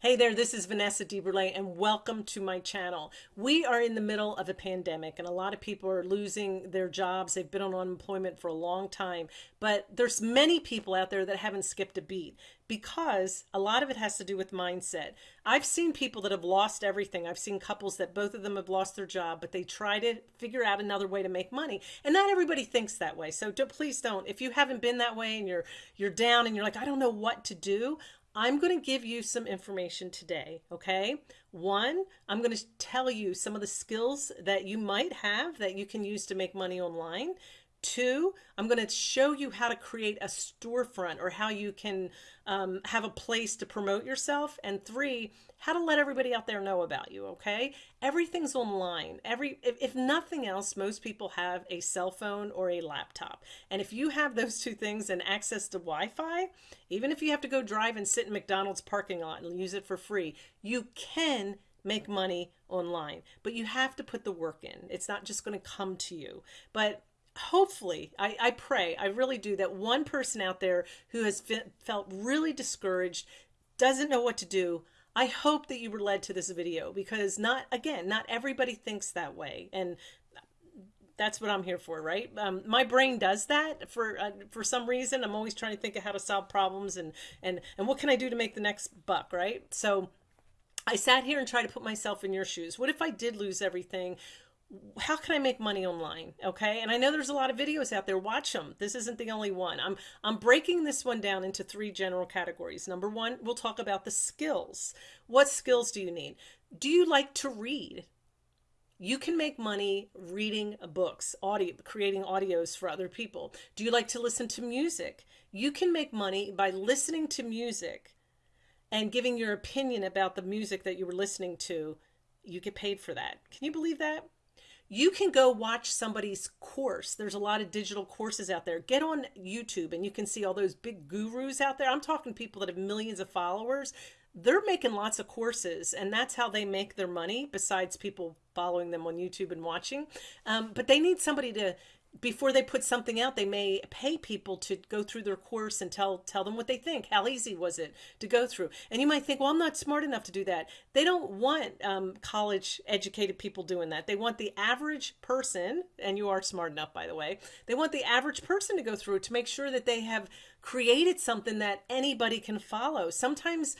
Hey there, this is Vanessa DeBurle and welcome to my channel. We are in the middle of a pandemic and a lot of people are losing their jobs. They've been on unemployment for a long time, but there's many people out there that haven't skipped a beat because a lot of it has to do with mindset. I've seen people that have lost everything. I've seen couples that both of them have lost their job, but they try to figure out another way to make money. And not everybody thinks that way. So don't, please don't. If you haven't been that way and you're you're down and you're like, I don't know what to do, I'm going to give you some information today, okay? One, I'm going to tell you some of the skills that you might have that you can use to make money online. Two, I'm going to show you how to create a storefront or how you can um, have a place to promote yourself. And three, how to let everybody out there know about you. Okay. Everything's online. Every, if, if nothing else, most people have a cell phone or a laptop. And if you have those two things and access to Wi-Fi, even if you have to go drive and sit in McDonald's parking lot and use it for free, you can make money online, but you have to put the work in. It's not just going to come to you. But hopefully, I, I pray, I really do, that one person out there who has felt really discouraged, doesn't know what to do, I hope that you were led to this video because not, again, not everybody thinks that way. And that's what I'm here for, right? Um, my brain does that for uh, for some reason. I'm always trying to think of how to solve problems and and and what can I do to make the next buck, right? So I sat here and tried to put myself in your shoes. What if I did lose everything? How can I make money online? Okay. And I know there's a lot of videos out there. Watch them. This isn't the only one. I'm, I'm breaking this one down into three general categories. Number one, we'll talk about the skills. What skills do you need? Do you like to read? You can make money reading books, audio, creating audios for other people. Do you like to listen to music? You can make money by listening to music and giving your opinion about the music that you were listening to. You get paid for that. Can you believe that? You can go watch somebody's course. There's a lot of digital courses out there. Get on YouTube and you can see all those big gurus out there. I'm talking people that have millions of followers. They're making lots of courses and that's how they make their money besides people following them on YouTube and watching. Um, but they need somebody to before they put something out, they may pay people to go through their course and tell tell them what they think. How easy was it to go through? And you might think, well, I'm not smart enough to do that. They don't want um, college educated people doing that. They want the average person, and you are smart enough, by the way. They want the average person to go through to make sure that they have created something that anybody can follow. Sometimes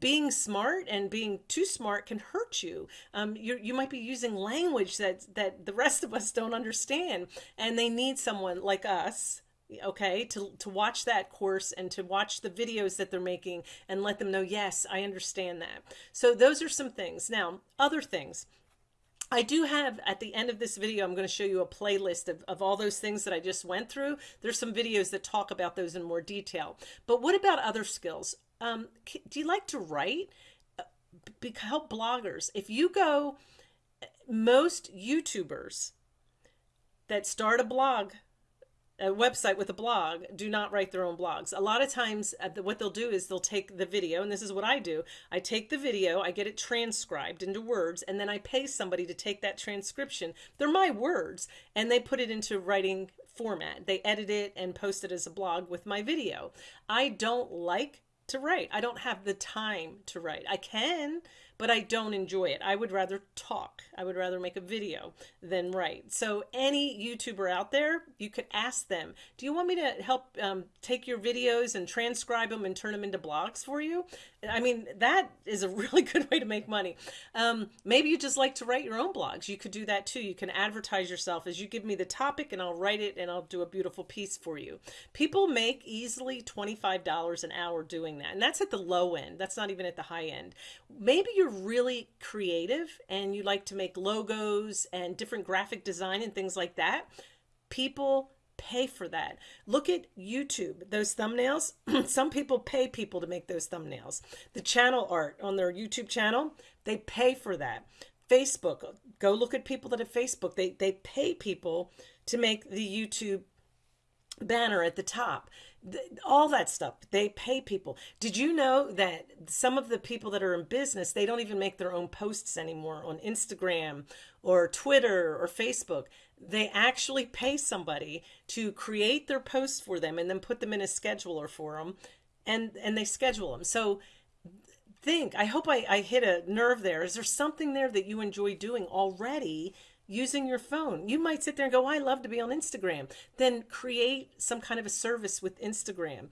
being smart and being too smart can hurt you. Um, you you might be using language that that the rest of us don't understand, and they need someone like us okay to to watch that course and to watch the videos that they're making and let them know yes i understand that so those are some things now other things I do have at the end of this video, I'm going to show you a playlist of, of all those things that I just went through. There's some videos that talk about those in more detail. But what about other skills? Um, do you like to write? Uh, help bloggers. If you go, most YouTubers that start a blog a website with a blog do not write their own blogs. A lot of times uh, what they'll do is they'll take the video, and this is what I do. I take the video, I get it transcribed into words, and then I pay somebody to take that transcription. They're my words, and they put it into writing format. They edit it and post it as a blog with my video. I don't like to write. I don't have the time to write. I can, but I don't enjoy it. I would rather talk. I would rather make a video than write. So any YouTuber out there, you could ask them, do you want me to help um, take your videos and transcribe them and turn them into blogs for you? I mean, that is a really good way to make money. Um, maybe you just like to write your own blogs. You could do that too. You can advertise yourself as you give me the topic and I'll write it and I'll do a beautiful piece for you. People make easily $25 an hour doing that. And that's at the low end. That's not even at the high end. Maybe you're really creative and you like to make logos and different graphic design and things like that. People pay for that. Look at YouTube, those thumbnails. Some people pay people to make those thumbnails. The channel art on their YouTube channel, they pay for that. Facebook, go look at people that have Facebook. They, they pay people to make the YouTube banner at the top all that stuff. They pay people. Did you know that some of the people that are in business they don't even make their own posts anymore on instagram or twitter or facebook? They actually pay somebody to create their posts for them and then put them in a scheduler for them and and they schedule them so think, I hope I, I hit a nerve there. Is there something there that you enjoy doing already using your phone? You might sit there and go, I love to be on Instagram. Then create some kind of a service with Instagram.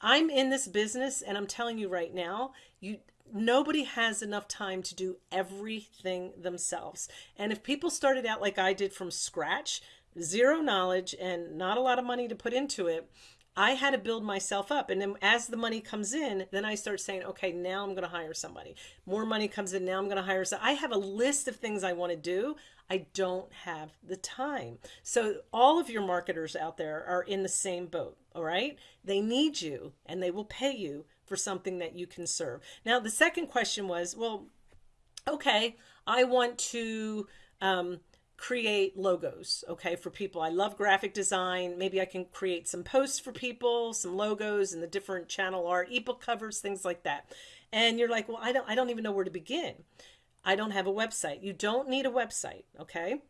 I'm in this business and I'm telling you right now, you nobody has enough time to do everything themselves. And if people started out like I did from scratch, zero knowledge and not a lot of money to put into it, I had to build myself up. And then as the money comes in, then I start saying, okay, now I'm going to hire somebody. More money comes in. Now I'm going to hire. So I have a list of things I want to do. I don't have the time. So all of your marketers out there are in the same boat. All right. They need you and they will pay you for something that you can serve. Now, the second question was, well, okay, I want to, um, create logos, okay, for people. I love graphic design. Maybe I can create some posts for people, some logos and the different channel art, ebook covers, things like that. And you're like, well, I don't, I don't even know where to begin. I don't have a website. You don't need a website, okay?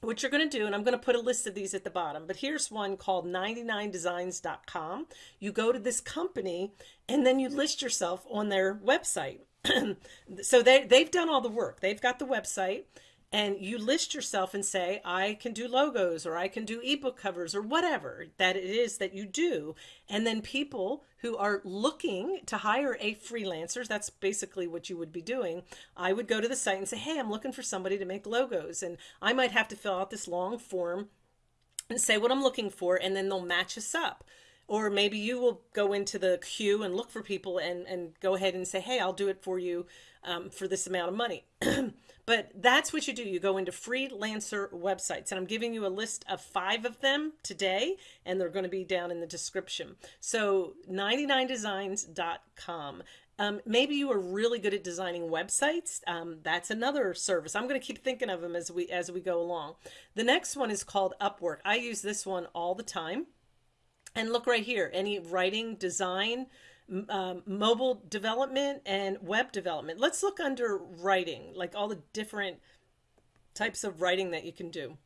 What you're going to do, and I'm going to put a list of these at the bottom, but here's one called 99designs.com. You go to this company and then you list yourself on their website. so they, they've done all the work. They've got the website and you list yourself and say, I can do logos or I can do ebook covers or whatever that it is that you do. And then people who are looking to hire a freelancer, that's basically what you would be doing. I would go to the site and say, Hey, I'm looking for somebody to make logos. And I might have to fill out this long form and say what I'm looking for, and then they'll match us up or maybe you will go into the queue and look for people and, and go ahead and say, hey, I'll do it for you um, for this amount of money. but that's what you do. You go into freelancer websites, and I'm giving you a list of five of them today, and they're going to be down in the description. So 99designs.com. Um, maybe you are really good at designing websites. Um, that's another service. I'm going to keep thinking of them as we as we go along. The next one is called Upwork. I use this one all the time. And look right here, any writing, design, um, mobile development, and web development. Let's look under writing, like all the different types of writing that you can do.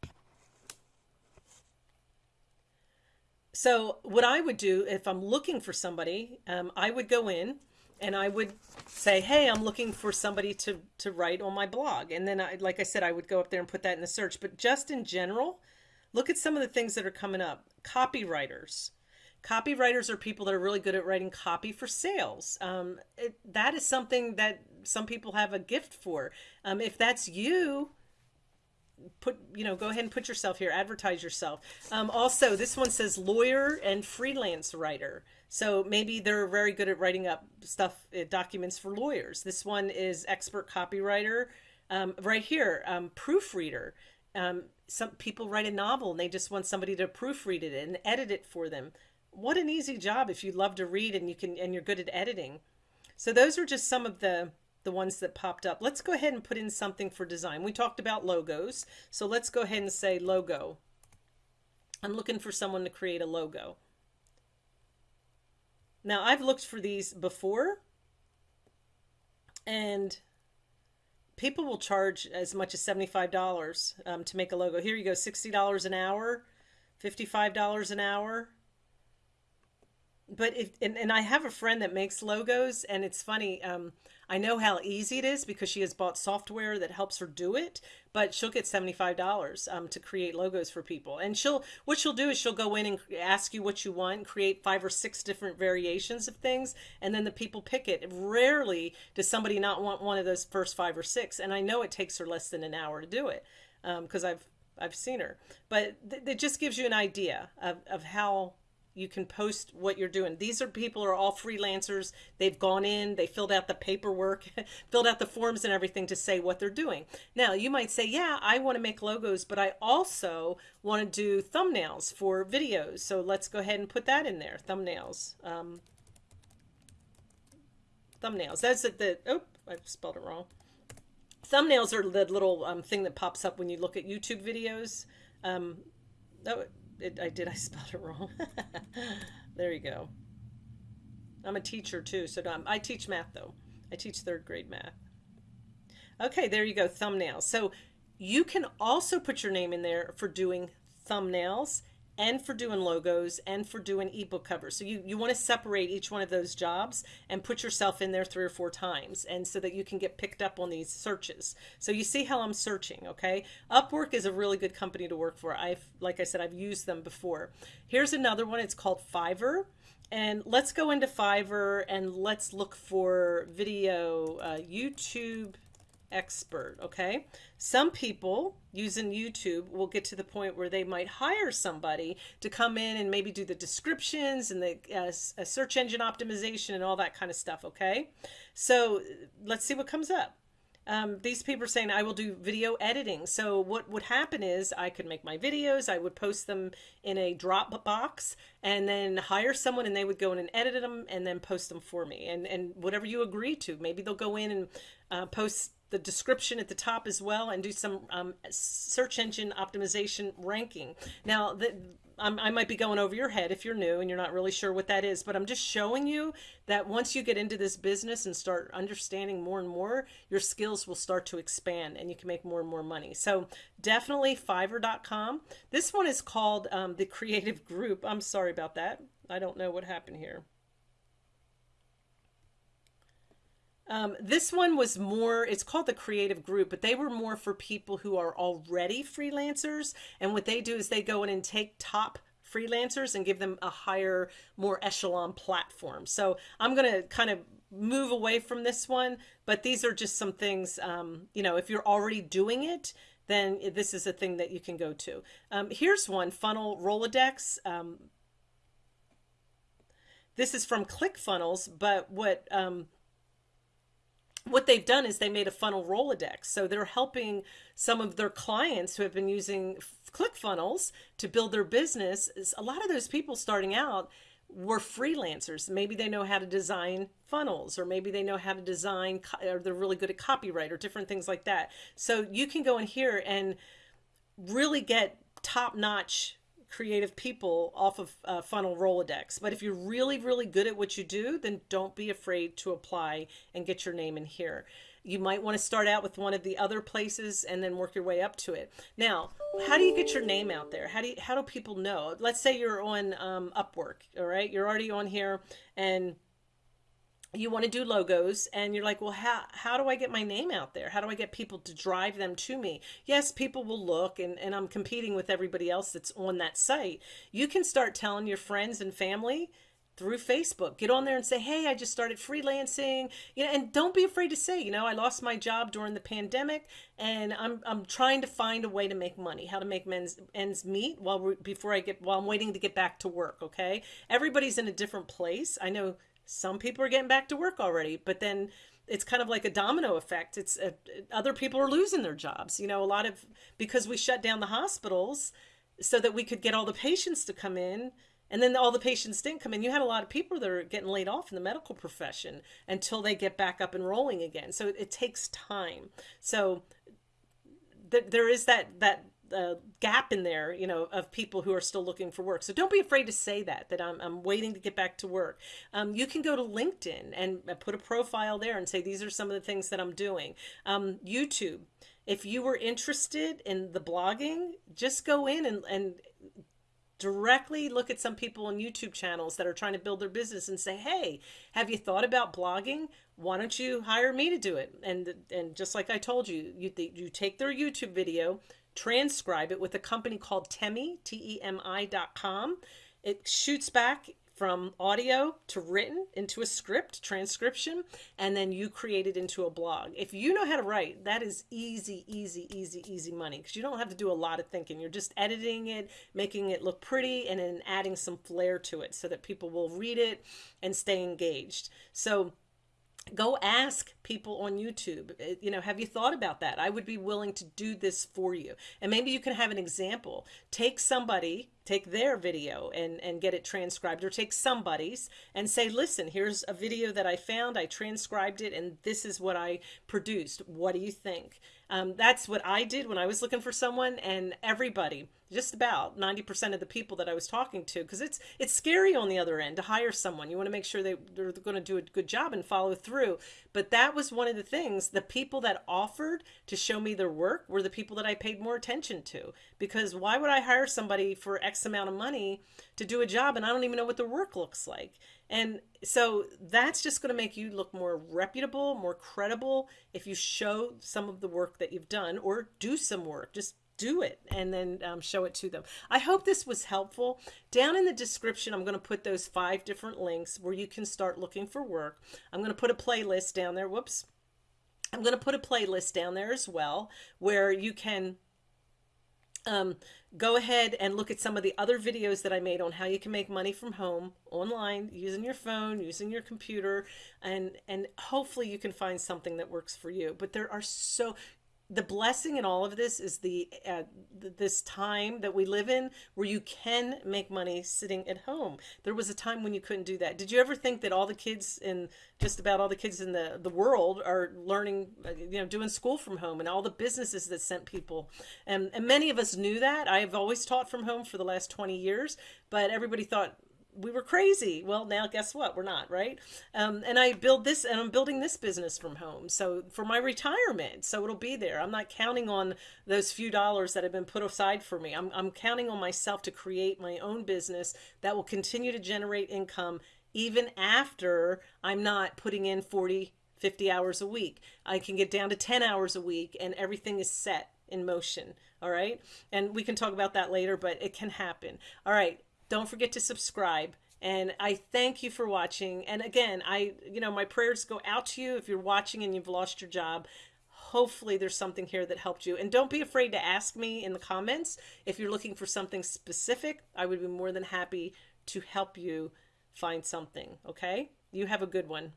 So what I would do if I'm looking for somebody, um, I would go in and I would say, hey, I'm looking for somebody to, to write on my blog. And then, I, like I said, I would go up there and put that in the search. But just in general, look at some of the things that are coming up. Copywriters, copywriters are people that are really good at writing copy for sales. Um, it, that is something that some people have a gift for. Um, if that's you, put you know go ahead and put yourself here advertise yourself. Um, also this one says lawyer and freelance writer. So maybe they're very good at writing up stuff uh, documents for lawyers. This one is expert copywriter. Um, right here um, proofreader. Um, some people write a novel and they just want somebody to proofread it and edit it for them what an easy job if you love to read and you can and you're good at editing. So those are just some of the the ones that popped up. Let's go ahead and put in something for design. We talked about logos. So let's go ahead and say logo. I'm looking for someone to create a logo. Now I've looked for these before and people will charge as much as $75 um, to make a logo. Here you go, $60 an hour, $55 an hour but if and, and I have a friend that makes logos and it's funny um I know how easy it is because she has bought software that helps her do it but she'll get $75 um, to create logos for people. And she'll what she'll do is she'll go in and ask you what you want create five or six different variations of things and then the people pick it. Rarely does somebody not want one of those first five or six and I know it takes her less than an hour to do it because um, I've I've seen her. But th- it just gives you an idea of, of how you can post what you're doing. These are people are all freelancers. They've gone in, they filled out the paperwork, filled out the forms and everything to say what they're doing. Now, you might say, "Yeah, I want to make logos, but I also want to do thumbnails for videos." So let's go ahead and put that in there. Thumbnails. Um, thumbnails. That's the oh, I spelled it wrong. Thumbnails are the little um, thing that pops up when you look at YouTube videos. Um, oh, it, I did I spelled it wrong. there you go. I'm a teacher too, so I teach math though. I teach third grade math. Okay, there you go, thumbnails. So you can also put your name in there for doing thumbnails and for doing logos and for doing ebook covers. So you, you want to separate each one of those jobs and put yourself in there three or four times and so that you can get picked up on these searches. So you see how I'm searching, okay? Upwork is a really good company to work for. I've like I said I've used them before. Here's another one. It's called Fiverr. And let's go into Fiverr and let's look for video uh, YouTube expert, okay? Some people using YouTube will get to the point where they might hire somebody to come in and maybe do the descriptions and the uh, uh, search engine optimization and all that kind of stuff, okay? So let's see what comes up. Um, these people are saying I will do video editing. So what would happen is I could make my videos, I would post them in a Dropbox and then hire someone and they would go in and edit them and then post them for me and, and whatever you agree to. Maybe they'll go in and uh, post the description at the top as well and do some um, search engine optimization ranking. Now, the, i might be going over your head if you're new and you're not really sure what that is, but I'm just showing you that once you get into this business and start understanding more and more, your skills will start to expand and you can make more and more money. So definitely fiverr.com. This one is called um, the creative group. I'm sorry about that. I don't know what happened here. Um, this one was more, it's called the creative group, but they were more for people who are already freelancers. And what they do is they go in and take top freelancers and give them a higher, more echelon platform. So I'm going to kind of move away from this one, but these are just some things, um, you know, if you're already doing it, then this is a thing that you can go to. Um, here's one, Funnel Rolodex. Um, this is from ClickFunnels, but what um, what they've done is they made a funnel Rolodex. So they're helping some of their clients who have been using ClickFunnels to build their business. A lot of those people starting out were freelancers. Maybe they know how to design funnels, or maybe they know how to design, or they're really good at copyright, or different things like that. So you can go in here and really get top notch creative people off of uh, funnel Rolodex. But if you're really, really good at what you do, then don't be afraid to apply and get your name in here. You might want to start out with one of the other places and then work your way up to it. Now, how do you get your name out there? How do you, how do people know? Let's say you're on um, Upwork, all right? You're already on here and you want to do logos and you're like, well, how, how do I get my name out there? How do I get people to drive them to me? Yes, people will look and, and I'm competing with everybody else that's on that site. You can start telling your friends and family through Facebook. Get on there and say, "Hey, I just started freelancing." You know, and don't be afraid to say, you know, I lost my job during the pandemic and I'm I'm trying to find a way to make money, how to make men's ends meet while before I get while I'm waiting to get back to work, okay? Everybody's in a different place. I know some people are getting back to work already, but then it's kind of like a domino effect. It's uh, other people are losing their jobs. You know, a lot of because we shut down the hospitals so that we could get all the patients to come in and then all the patients didn't come in. You had a lot of people that are getting laid off in the medical profession until they get back up and rolling again. So it, it takes time. So th- there is that that a gap in there, you know, of people who are still looking for work. So don't be afraid to say that, that I'm, I'm waiting to get back to work. Um, you can go to LinkedIn and uh, put a profile there and say, these are some of the things that I'm doing. Um, YouTube, if you were interested in the blogging, just go in and, and directly look at some people on YouTube channels that are trying to build their business and say, "Hey, have you thought about blogging? Why don't you hire me to do it?" And and just like I told you, you you take their YouTube video, transcribe it with a company called Temi, T-E-M-I dot com. It shoots back from audio to written into a script transcription and then you create it into a blog. If you know how to write that is easy easy easy easy money because you don't have to do a lot of thinking. You're just editing it making it look pretty and then adding some flair to it so that people will read it and stay engaged. So go ask people on YouTube, uh, you know, have you thought about that? I would be willing to do this for you. And maybe you can have an example. Take somebody, take their video and, and get it transcribed or take somebody's and say, listen, here's a video that I found. I transcribed it and this is what I produced. What do you think? Um, that's what I did when I was looking for someone and everybody, just about 90% of the people that I was talking to, because it's, it's scary on the other end to hire someone. You want to make sure they, they're going to do a good job and follow through. But that was one of the things, the people that offered to show me their work were the people that I paid more attention to, because why would I hire somebody for X X amount of money to do a job and I don't even know what the work looks like. And so that's just going to make you look more reputable, more credible if you show some of the work that you've done or do some work. Just do it and then um, show it to them. I hope this was helpful. Down in the description, I'm going to put those five different links where you can start looking for work. I'm going to put a playlist down there. Whoops. I'm going to put a playlist down there as well where you can um, go ahead and look at some of the other videos that I made on how you can make money from home online using your phone, using your computer, and and hopefully you can find something that works for you. But there are so the blessing in all of this is the uh, this time that we live in where you can make money sitting at home. There was a time when you couldn't do that. Did you ever think that all the kids in just about all the kids in the the world are learning uh, you know doing school from home and all the businesses that sent people? And and many of us knew that. I've always taught from home for the last 20 years but everybody thought we were crazy. Well, now guess what? We're not, right? Um, and I build this, and I'm building this business from home. So for my retirement, so it'll be there. I'm not counting on those few dollars that have been put aside for me. I'm, I'm counting on myself to create my own business that will continue to generate income even after I'm not putting in 40, 50 hours a week. I can get down to 10 hours a week, and everything is set in motion. All right. And we can talk about that later, but it can happen. All right. Don't forget to subscribe. And I thank you for watching. And again, I, you know, my prayers go out to you if you're watching and you've lost your job. Hopefully, there's something here that helped you. And don't be afraid to ask me in the comments if you're looking for something specific. I would be more than happy to help you find something. Okay? You have a good one.